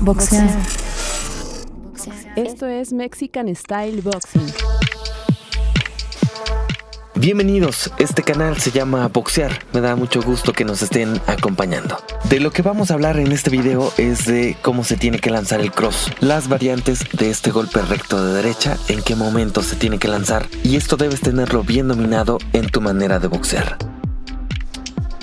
Boxear. Esto es Mexican Style Boxing. Bienvenidos, este canal se llama Boxear, me da mucho gusto que nos estén acompañando. De lo que vamos a hablar en este video es de cómo se tiene que lanzar el cross, las variantes de este golpe recto de derecha, en qué momento se tiene que lanzar y esto debes tenerlo bien dominado en tu manera de boxear.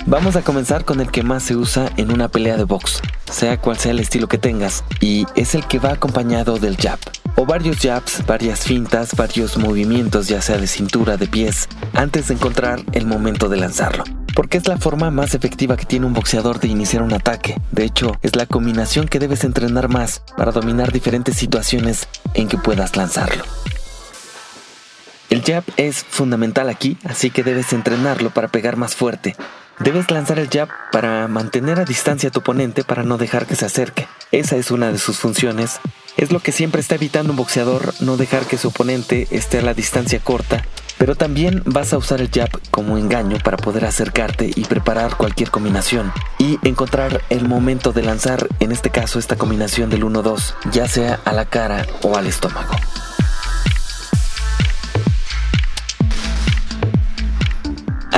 Vamos a comenzar con el que más se usa en una pelea de box, sea cual sea el estilo que tengas, y es el que va acompañado del jab o varios jabs, varias fintas, varios movimientos ya sea de cintura, de pies, antes de encontrar el momento de lanzarlo. Porque es la forma más efectiva que tiene un boxeador de iniciar un ataque. De hecho, es la combinación que debes entrenar más para dominar diferentes situaciones en que puedas lanzarlo. El jab es fundamental aquí, así que debes entrenarlo para pegar más fuerte. Debes lanzar el jab para mantener a distancia a tu oponente para no dejar que se acerque. Esa es una de sus funciones es lo que siempre está evitando un boxeador, no dejar que su oponente esté a la distancia corta, pero también vas a usar el jab como engaño para poder acercarte y preparar cualquier combinación y encontrar el momento de lanzar, en este caso esta combinación del 1-2, ya sea a la cara o al estómago.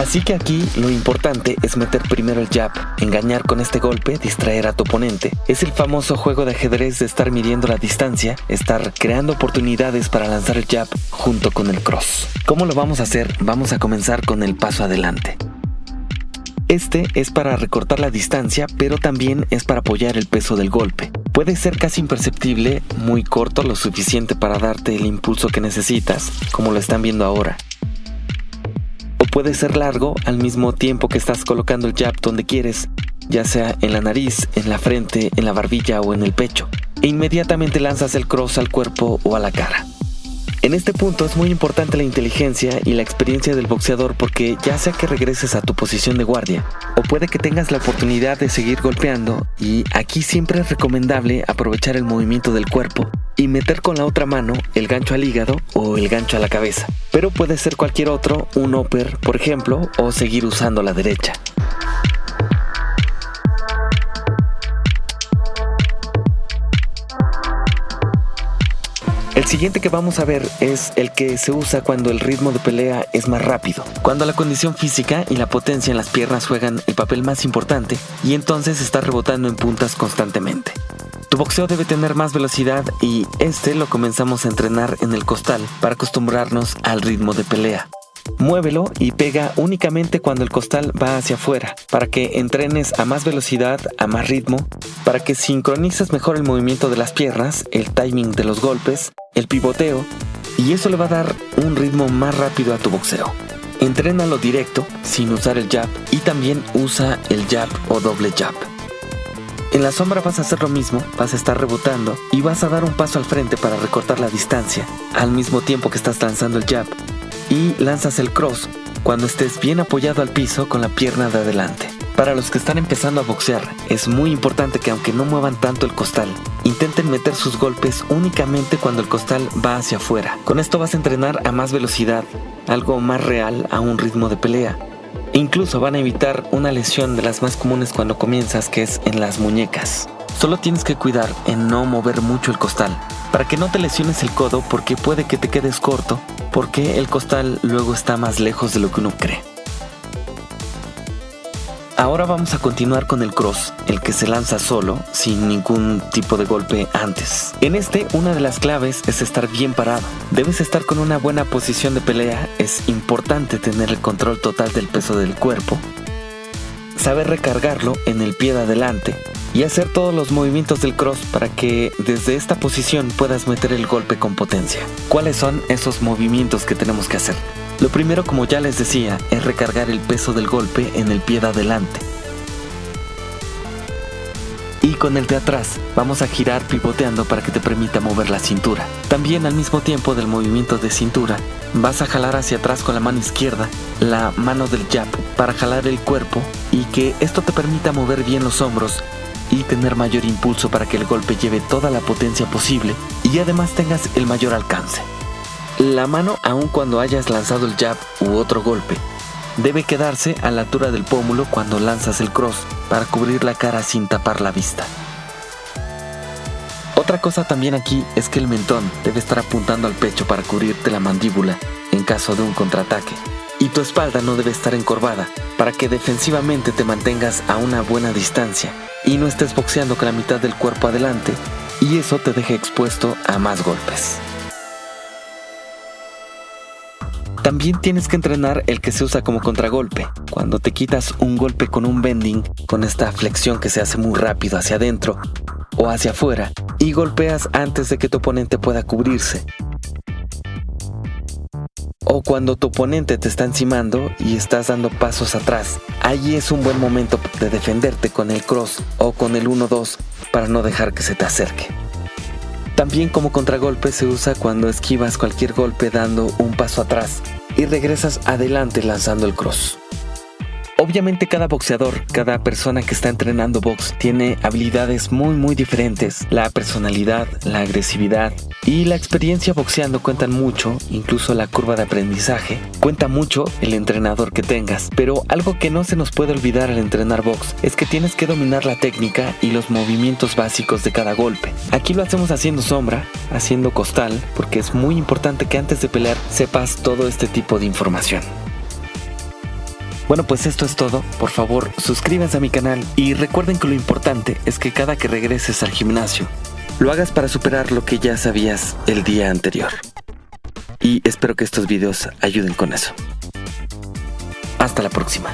Así que aquí lo importante es meter primero el jab, engañar con este golpe, distraer a tu oponente. Es el famoso juego de ajedrez de estar midiendo la distancia, estar creando oportunidades para lanzar el jab junto con el cross. ¿Cómo lo vamos a hacer? Vamos a comenzar con el paso adelante. Este es para recortar la distancia, pero también es para apoyar el peso del golpe. Puede ser casi imperceptible, muy corto, lo suficiente para darte el impulso que necesitas, como lo están viendo ahora puede ser largo al mismo tiempo que estás colocando el jab donde quieres, ya sea en la nariz, en la frente, en la barbilla o en el pecho, e inmediatamente lanzas el cross al cuerpo o a la cara. En este punto es muy importante la inteligencia y la experiencia del boxeador porque ya sea que regreses a tu posición de guardia o puede que tengas la oportunidad de seguir golpeando y aquí siempre es recomendable aprovechar el movimiento del cuerpo y meter con la otra mano el gancho al hígado o el gancho a la cabeza. Pero puede ser cualquier otro, un upper por ejemplo, o seguir usando la derecha. El siguiente que vamos a ver es el que se usa cuando el ritmo de pelea es más rápido, cuando la condición física y la potencia en las piernas juegan el papel más importante y entonces está rebotando en puntas constantemente. Tu boxeo debe tener más velocidad y este lo comenzamos a entrenar en el costal para acostumbrarnos al ritmo de pelea. Muévelo y pega únicamente cuando el costal va hacia afuera, para que entrenes a más velocidad, a más ritmo, para que sincronices mejor el movimiento de las piernas, el timing de los golpes, el pivoteo, y eso le va a dar un ritmo más rápido a tu boxeo. Entrénalo directo, sin usar el jab, y también usa el jab o doble jab. En la sombra vas a hacer lo mismo, vas a estar rebotando y vas a dar un paso al frente para recortar la distancia, al mismo tiempo que estás lanzando el jab. Y lanzas el cross cuando estés bien apoyado al piso con la pierna de adelante. Para los que están empezando a boxear, es muy importante que aunque no muevan tanto el costal, intenten meter sus golpes únicamente cuando el costal va hacia afuera. Con esto vas a entrenar a más velocidad, algo más real a un ritmo de pelea incluso van a evitar una lesión de las más comunes cuando comienzas, que es en las muñecas. Solo tienes que cuidar en no mover mucho el costal, para que no te lesiones el codo porque puede que te quedes corto, porque el costal luego está más lejos de lo que uno cree. Ahora vamos a continuar con el cross, el que se lanza solo, sin ningún tipo de golpe antes. En este, una de las claves es estar bien parado. Debes estar con una buena posición de pelea, es importante tener el control total del peso del cuerpo, saber recargarlo en el pie de adelante y hacer todos los movimientos del cross para que desde esta posición puedas meter el golpe con potencia. ¿Cuáles son esos movimientos que tenemos que hacer? Lo primero, como ya les decía, es recargar el peso del golpe en el pie de adelante. Y con el de atrás vamos a girar pivoteando para que te permita mover la cintura. También al mismo tiempo del movimiento de cintura, vas a jalar hacia atrás con la mano izquierda la mano del jab para jalar el cuerpo y que esto te permita mover bien los hombros y tener mayor impulso para que el golpe lleve toda la potencia posible y además tengas el mayor alcance. La mano, aun cuando hayas lanzado el jab u otro golpe, debe quedarse a la altura del pómulo cuando lanzas el cross para cubrir la cara sin tapar la vista. Otra cosa también aquí es que el mentón debe estar apuntando al pecho para cubrirte la mandíbula en caso de un contraataque. Y tu espalda no debe estar encorvada para que defensivamente te mantengas a una buena distancia y no estés boxeando con la mitad del cuerpo adelante y eso te deje expuesto a más golpes. También tienes que entrenar el que se usa como contragolpe. Cuando te quitas un golpe con un bending, con esta flexión que se hace muy rápido hacia adentro o hacia afuera, y golpeas antes de que tu oponente pueda cubrirse. O cuando tu oponente te está encimando y estás dando pasos atrás, allí es un buen momento de defenderte con el cross o con el 1-2 para no dejar que se te acerque. También como contragolpe se usa cuando esquivas cualquier golpe dando un paso atrás y regresas adelante lanzando el cross. Obviamente cada boxeador, cada persona que está entrenando box tiene habilidades muy muy diferentes. La personalidad, la agresividad y la experiencia boxeando cuentan mucho, incluso la curva de aprendizaje. Cuenta mucho el entrenador que tengas, pero algo que no se nos puede olvidar al entrenar box es que tienes que dominar la técnica y los movimientos básicos de cada golpe. Aquí lo hacemos haciendo sombra, haciendo costal, porque es muy importante que antes de pelear sepas todo este tipo de información. Bueno, pues esto es todo. Por favor, suscríbanse a mi canal y recuerden que lo importante es que cada que regreses al gimnasio, lo hagas para superar lo que ya sabías el día anterior. Y espero que estos videos ayuden con eso. Hasta la próxima.